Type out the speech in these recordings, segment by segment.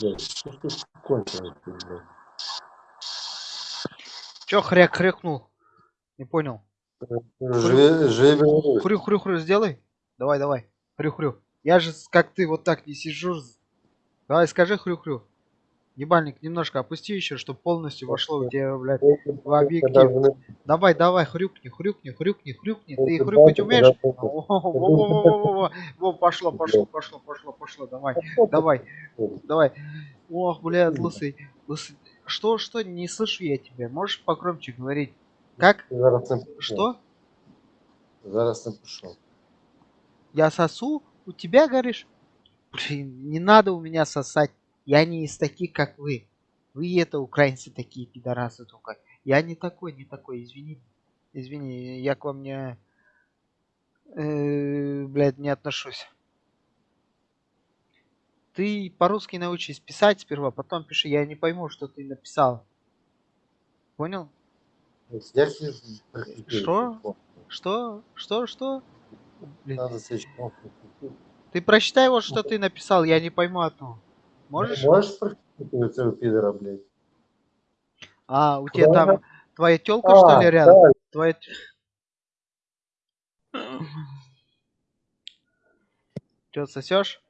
Блядь, что ж ты конченый, ты, блядь. Чё хряк хрякнул? Не понял. Хрю-хрю-хрю сделай. Давай, давай. Хрю-хрю. Я же как ты вот так не сижу. Давай, скажи хрю-хрю. Ебальник, немножко опусти еще, чтобы полностью вошло у тебя, блядь, в объектив. Давай, давай, хрюкни, хрюкни, хрюкни, хрюкни. Ты хрюкать умеешь? Во, пошло, пошло, пошло, пошло, пошло. Давай, давай, давай. Ох, блядь, лысый, лысый. Что, что, не слышу я тебя. Можешь покромче говорить? Как? Что? Зараз напишу. Я сосу? У тебя, говоришь? Блин, не надо у меня сосать. Я не из таких, как вы. Вы это украинцы такие пидорасы только. Я не такой, не такой, извини. Извини, я к вам не... э, блядь, не отношусь. Ты по-русски научись писать сперва, потом пиши. Я не пойму, что ты написал. Понял? Что? Что? Что? Что? Блин. Ты прочитай вот, что ты написал, я не пойму одну. Можешь? Можешь практиковать этого пидора, блядь? А, у тебя Да. там твоя телка что ли А, рядом? да, Твоя... Че, сосешь?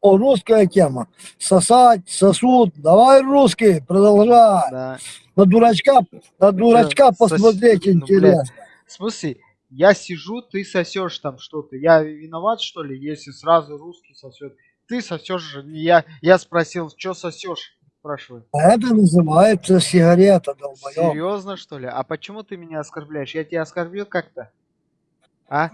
О, русская тема. Сосать, сосуд. Давай русский, продолжай. Да. На дурачка, на дурачка сос- посмотреть ну, интересно. В смысле, я сижу, ты сосешь там что-то. Я виноват, что ли, если сразу русский сосет? Ты сосешь я. Я спросил, что сосешь? Спрашиваю. Это называется сигарета, долбоёб. Серьезно, что ли? А почему ты меня оскорбляешь? Я тебя оскорбил как-то? А?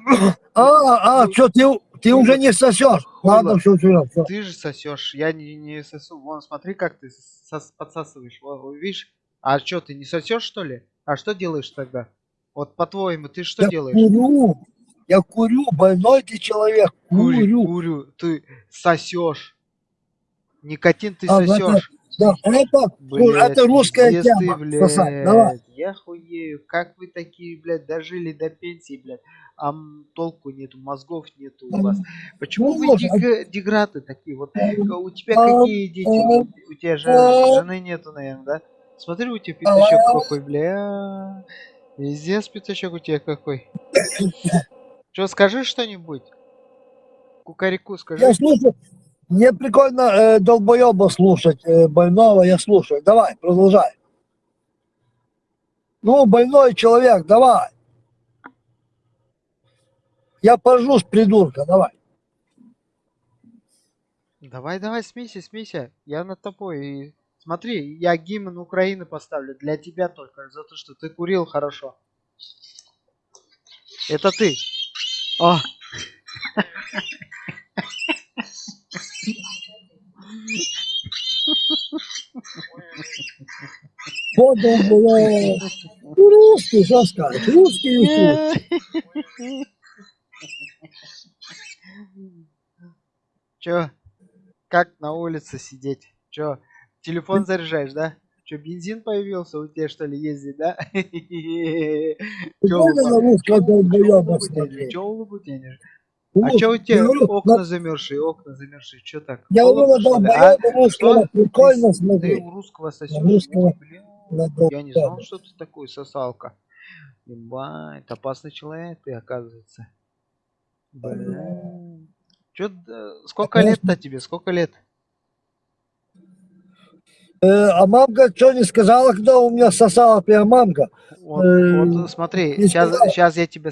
А, а, что, ты, ты уже не сосешь. Ладно, все, все, все. Ты же сосешь, я не, не сосу. Вон, смотри, как ты сос- подсасываешь. Во- во, видишь? А что, ты не сосешь, что ли? А что делаешь тогда? Вот по-твоему, ты что Я делаешь? курю. Я курю, больной ты человек. Курю, Курю. курю. Ты сосешь. Никотин ты А, сосешь. Да, это, Блядь, это русская пиздец ты, тема. блядь. Сосать, давай. Я хуею. Как вы такие, блядь, дожили до пенсии, блядь. А толку нету, мозгов нету у вас. Почему вы Ну, дег- деграды такие? Вот э, у тебя какие дети? У тебя же жены нету, наверное, да? Смотри, у тебя пятачок какой, бля. Везде пятачок у тебя какой. Че, скажи что-нибудь? Кукареку скажи. Я слушаю. Мне прикольно э, долбоеба слушать, э, больного я слушаю. Давай, продолжай. Ну, больной человек, давай. Я пожусь, придурка, давай. Давай, давай, смейся, смейся. Я над тобой. И Смотри, я гимн Украины поставлю для тебя только, за то, что ты курил хорошо. Это ты. О, долбоеб. Ну, русский, что сказать, русский ютуб. Чё? Как на улице сидеть? Чё? Телефон заряжаешь, да? Чё, бензин появился у тебя, что ли, ездит, да? Чё Прикольно на улыбу- русского чё долбоеба улыбу тянешь? смотреть. Чё улыбу тянешь? А чё у тебя окна на- замерзшие, окна замерзшие? Чё так? Я Холодно, на что ли? Долбоеба русского Что? прикольно Ты смотреть. у русского сосешь? на Я не знал, что ты такой сосалка. Ебать, опасный человек ты, оказывается. Бля. Чё, сколько лет-то тебе? Сколько лет? Э, а мамка что не сказала, когда у меня сосала прям мамка? Вот, Э, вот смотри, сейчас, сказала. сейчас я тебе...